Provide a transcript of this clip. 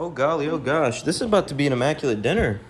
Oh golly, oh gosh, this is about to be an immaculate dinner.